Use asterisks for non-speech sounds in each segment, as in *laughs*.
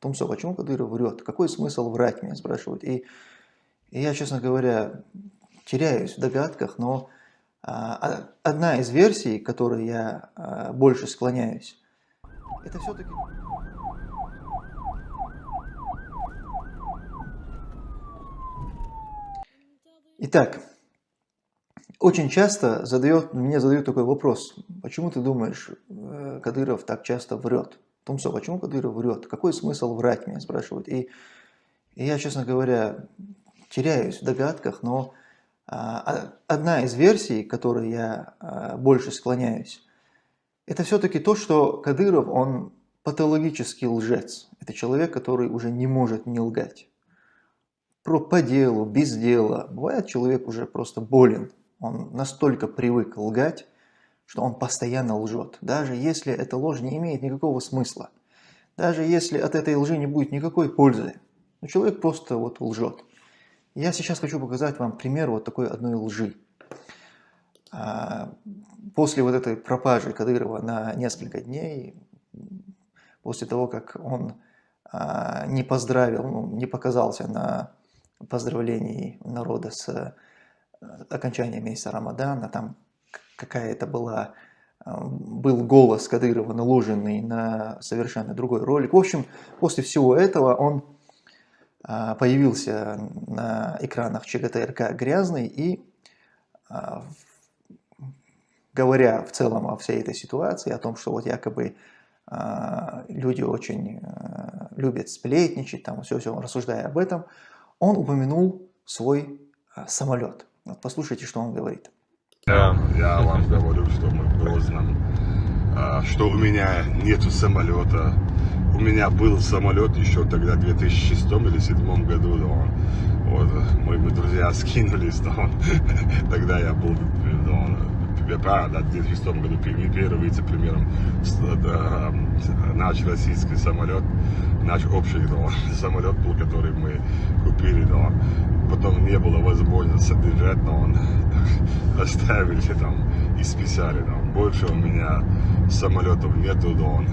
Тумсо, почему Кадыров врет? Какой смысл врать, меня спрашивают. И, и я, честно говоря, теряюсь в догадках, но а, одна из версий, к которой я а, больше склоняюсь, это все-таки... Итак, очень часто задает, мне задают такой вопрос, почему ты думаешь, э, Кадыров так часто врет? Тумсо, почему Кадыров врет? Какой смысл врать, меня спрашивают. И, и я, честно говоря, теряюсь в догадках, но а, одна из версий, которой я а, больше склоняюсь, это все-таки то, что Кадыров, он патологический лжец. Это человек, который уже не может не лгать про по делу, без дела. Бывает, человек уже просто болен. Он настолько привык лгать, что он постоянно лжет. Даже если эта ложь не имеет никакого смысла. Даже если от этой лжи не будет никакой пользы. Но человек просто вот лжет. Я сейчас хочу показать вам пример вот такой одной лжи. А, после вот этой пропажи Кадырова на несколько дней, после того, как он а, не поздравил, ну, не показался на поздравлений народа с э, окончанием месяца Рамадана, там какая-то была, э, был голос Кадырова наложенный на совершенно другой ролик. В общем, после всего этого он э, появился на экранах ЧГТРК грязный и говоря в целом о всей этой ситуации, о том, что вот якобы люди очень любят сплетничать, там все-все, рассуждая об этом, он упомянул свой а, самолет. Вот послушайте, что он говорит. Да, я вам говорю, что мы в Грозном, а, что у меня нету самолета. У меня был самолет еще тогда, в 2006 или 2007 году, да, он, вот, мы, мы друзья *laughs* скинулись, да, он, тогда я был, да, он, правильно, да, в 2006 году первым вице-премьером наш российский самолет, наш общий да, *laughs* самолет был, который мы купили, да, потом не было возможности содержать, но он *laughs* оставили там и списали, да. Больше у меня самолетов нету, да, он.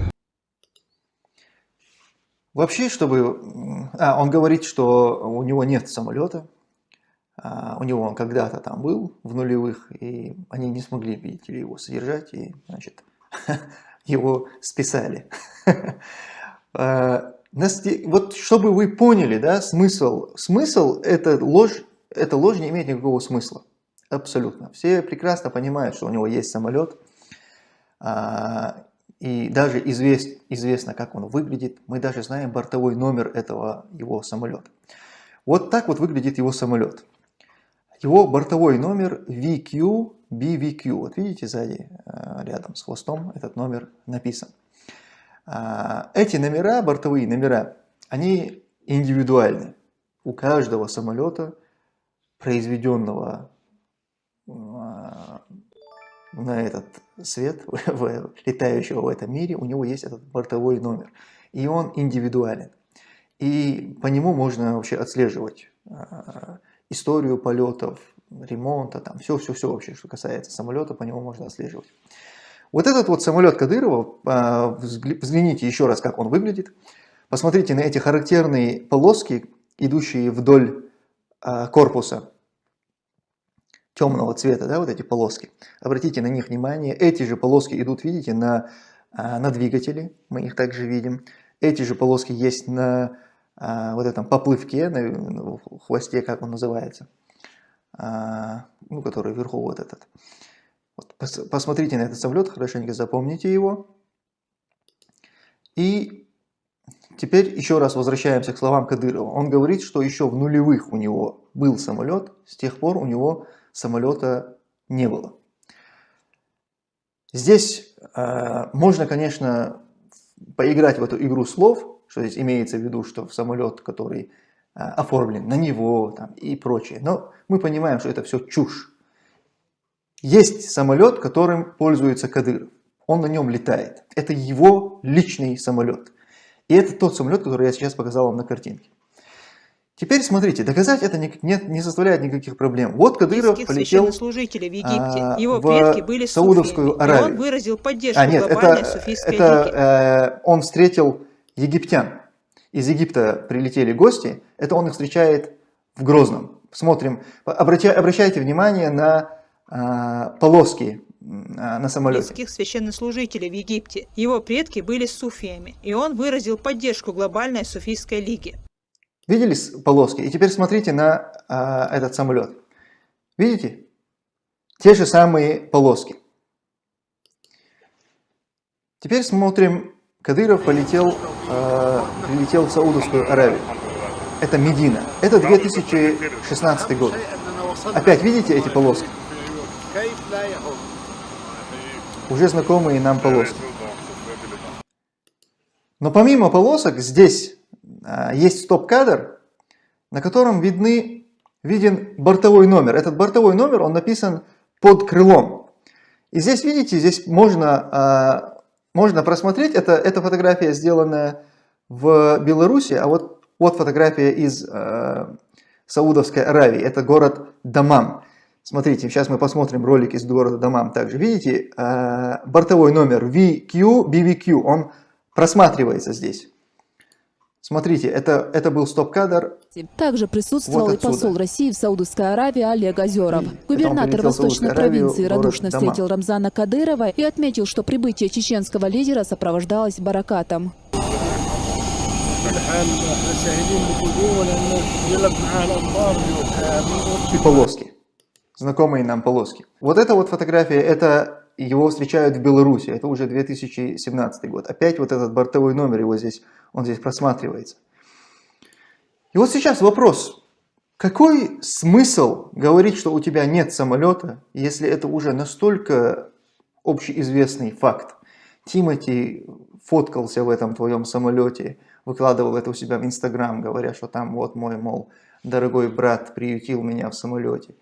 Вообще, чтобы... А, он говорит, что у него нет самолета, а, у него он когда-то там был в нулевых, и они не смогли, видите ли, его содержать, и, значит, *laughs* его списали. *laughs* Вот чтобы вы поняли, да, смысл, смысл это ложь, эта ложь не имеет никакого смысла, абсолютно. Все прекрасно понимают, что у него есть самолет, а, и даже извест, известно, как он выглядит, мы даже знаем бортовой номер этого его самолета. Вот так вот выглядит его самолет. Его бортовой номер VQ BVQ. Вот видите сзади, э, рядом с хвостом этот номер написан. А, эти номера, бортовые номера, они индивидуальны. У каждого самолета, произведенного а, на этот свет, *laughs* летающего в этом мире, у него есть этот бортовой номер. И он индивидуален. И по нему можно вообще отслеживать а, историю полетов, ремонта, там все-все-все вообще, что касается самолета, по нему можно отслеживать. Вот этот вот самолет Кадырова, а, взгляните еще раз, как он выглядит. Посмотрите на эти характерные полоски, идущие вдоль а, корпуса темного цвета, да, вот эти полоски. Обратите на них внимание. Эти же полоски идут, видите, на, а, на двигателе, мы их также видим. Эти же полоски есть на вот этом поплывке, на хвосте, как он называется. Ну, который вверху вот этот. Вот, посмотрите на этот самолет, хорошенько запомните его. И теперь еще раз возвращаемся к словам Кадырова. Он говорит, что еще в нулевых у него был самолет, с тех пор у него самолета не было. Здесь э, можно, конечно, поиграть в эту игру слов, что здесь имеется в виду, что в самолет, который а, оформлен на него там, и прочее. Но мы понимаем, что это все чушь. Есть самолет, которым пользуется Кадыров. Он на нем летает. Это его личный самолет. И это тот самолет, который я сейчас показал вам на картинке. Теперь смотрите, доказать это не, не, не составляет никаких проблем. Вот Кадыров полетел в, Египте. Его предки были Саудовскую суфиями, Аравию. он выразил поддержку а, нет, это, это, э, он встретил египтян. из Египта прилетели гости, это он их встречает в Грозном. Смотрим, обращайте внимание на а, полоски а, на самолете. священнослужителей в Египте. Его предки были суфиями, и он выразил поддержку глобальной суфийской лиги. Видели полоски? И теперь смотрите на а, этот самолет. Видите? Те же самые полоски. Теперь смотрим, Кадыров полетел, э, прилетел в Саудовскую Аравию. Это Медина. Это 2016 год. Опять видите эти полоски? Уже знакомые нам полоски. Но помимо полосок здесь а, есть стоп-кадр, на котором видны, виден бортовой номер. Этот бортовой номер, он написан под крылом. И здесь, видите, здесь можно, а, можно просмотреть, это, эта фотография сделана в Беларуси, а вот, вот фотография из а, Саудовской Аравии, это город Дамам. Смотрите, сейчас мы посмотрим ролик из города Дамам также. Видите, а, бортовой номер VQ, BVQ, он просматривается здесь. Смотрите, это, это был стоп-кадр. Также присутствовал вот и посол России в Саудовской Аравии Олег Озеров. Губернатор Восточной провинции радушно встретил Рамзана Кадырова и отметил, что прибытие чеченского лидера сопровождалось баракатом. И полоски знакомые нам полоски. Вот эта вот фотография, это его встречают в Беларуси, это уже 2017 год. Опять вот этот бортовой номер, его здесь, он здесь просматривается. И вот сейчас вопрос, какой смысл говорить, что у тебя нет самолета, если это уже настолько общеизвестный факт? Тимати фоткался в этом твоем самолете, выкладывал это у себя в Инстаграм, говоря, что там вот мой, мол, дорогой брат приютил меня в самолете.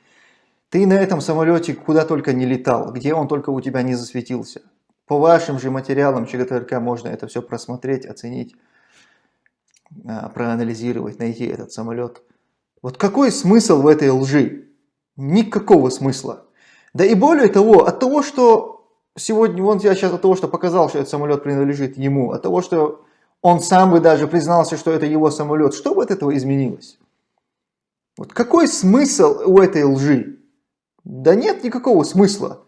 Ты на этом самолете куда только не летал, где он только у тебя не засветился. По вашим же материалам ЧГТРК можно это все просмотреть, оценить, а, проанализировать, найти этот самолет. Вот какой смысл в этой лжи? Никакого смысла. Да и более того, от того, что сегодня, вон я сейчас от того, что показал, что этот самолет принадлежит ему, от того, что он сам бы даже признался, что это его самолет, что бы от этого изменилось? Вот какой смысл у этой лжи? Да нет никакого смысла.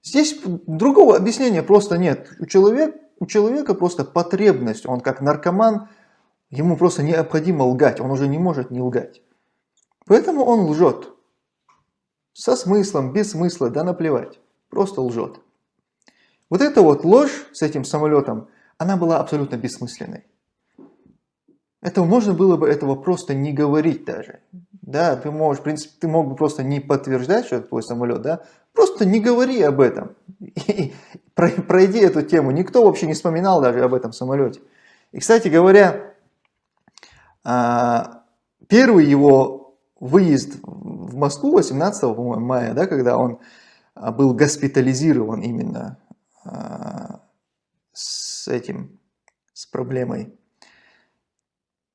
Здесь другого объяснения просто нет. У человека, у человека просто потребность, он как наркоман, ему просто необходимо лгать, он уже не может не лгать. Поэтому он лжет. Со смыслом, без смысла, да наплевать. Просто лжет. Вот эта вот ложь с этим самолетом, она была абсолютно бессмысленной. Это можно было бы этого просто не говорить даже. Да, ты можешь, в принципе, ты мог бы просто не подтверждать, что это твой самолет, да, просто не говори об этом. И пройди эту тему. Никто вообще не вспоминал даже об этом самолете. И, кстати говоря, а, первый его выезд в Москву 18 мая, да, когда он а, был госпитализирован именно а, с этим, с проблемой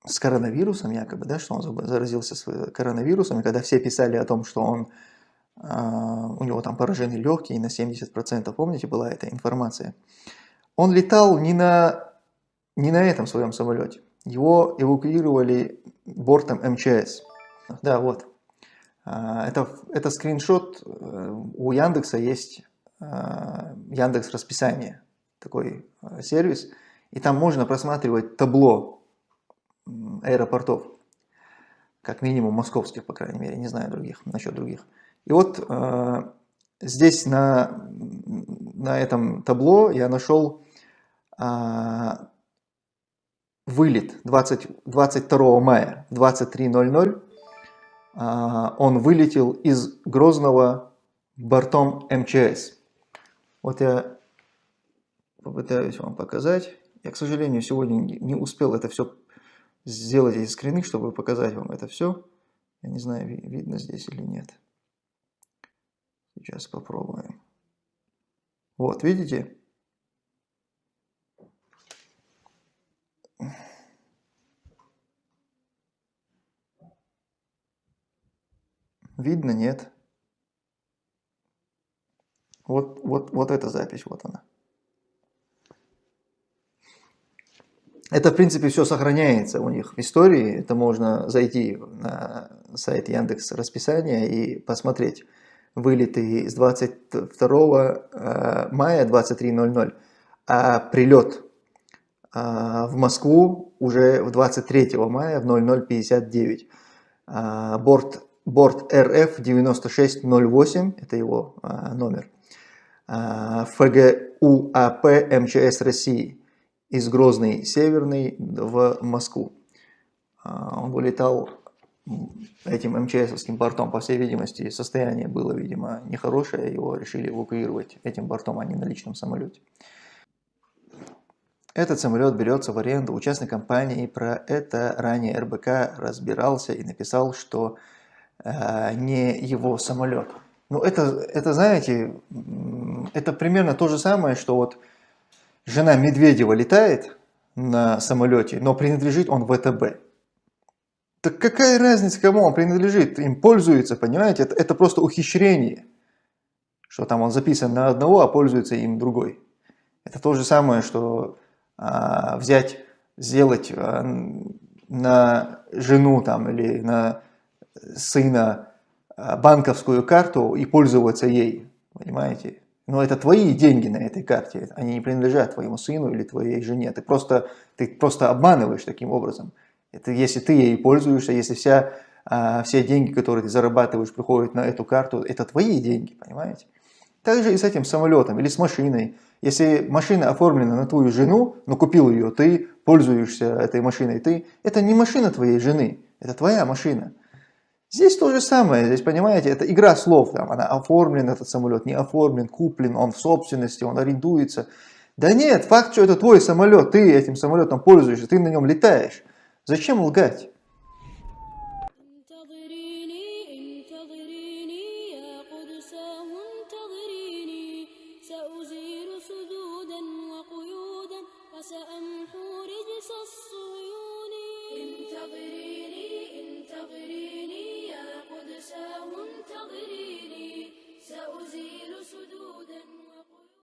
с коронавирусом якобы, да, что он заразился коронавирусом, и когда все писали о том, что он, э, у него там поражены легкие на 70%, помните, была эта информация, он летал не на, не на этом своем самолете, его эвакуировали бортом МЧС. Да, вот. А, это, это скриншот, э, у Яндекса есть а, Яндекс расписание, такой э, сервис, и там можно просматривать табло аэропортов, как минимум московских, по крайней мере, не знаю других, насчет других. И вот э, здесь на, на этом табло я нашел э, вылет 20, 22 мая в 23.00. Э, он вылетел из Грозного бортом МЧС. Вот я попытаюсь вам показать. Я, к сожалению, сегодня не успел это все сделать эти скрины, чтобы показать вам это все. Я не знаю, видно здесь или нет. Сейчас попробуем. Вот, видите? Видно, нет? Вот, вот, вот эта запись, вот она. Это, в принципе, все сохраняется у них в истории. Это можно зайти на сайт Яндекс расписания и посмотреть вылеты с 22 э, мая 23.00, а прилет э, в Москву уже в 23 мая в 00.59. Э, борт, борт РФ 9608, это его номер. ФГУАП МЧС России из Грозной Северной в Москву. Он вылетал этим МЧСовским бортом, по всей видимости, состояние было, видимо, нехорошее, его решили эвакуировать этим бортом, а не на личном самолете. Этот самолет берется в аренду у частной компании, про это ранее РБК разбирался и написал, что э, не его самолет. Ну, это, это, знаете, это примерно то же самое, что вот жена Медведева летает на самолете, но принадлежит он ВТБ. Так какая разница, кому он принадлежит? Им пользуется, понимаете? Это, это просто ухищрение. Что там он записан на одного, а пользуется им другой. Это то же самое, что а, взять, сделать а, на жену там, или на сына а, банковскую карту и пользоваться ей. Понимаете? Но это твои деньги на этой карте, они не принадлежат твоему сыну или твоей жене. Ты просто, ты просто обманываешь таким образом. Это если ты ей пользуешься, если вся, а, все деньги, которые ты зарабатываешь, приходят на эту карту, это твои деньги, понимаете? Также и с этим самолетом или с машиной. Если машина оформлена на твою жену, но купил ее ты, пользуешься этой машиной ты, это не машина твоей жены, это твоя машина. Здесь то же самое, здесь, понимаете, это игра слов, там, она оформлен, этот самолет, не оформлен, куплен, он в собственности, он арендуется. Да нет, факт, что это твой самолет, ты этим самолетом пользуешься, ты на нем летаешь. Зачем лгать?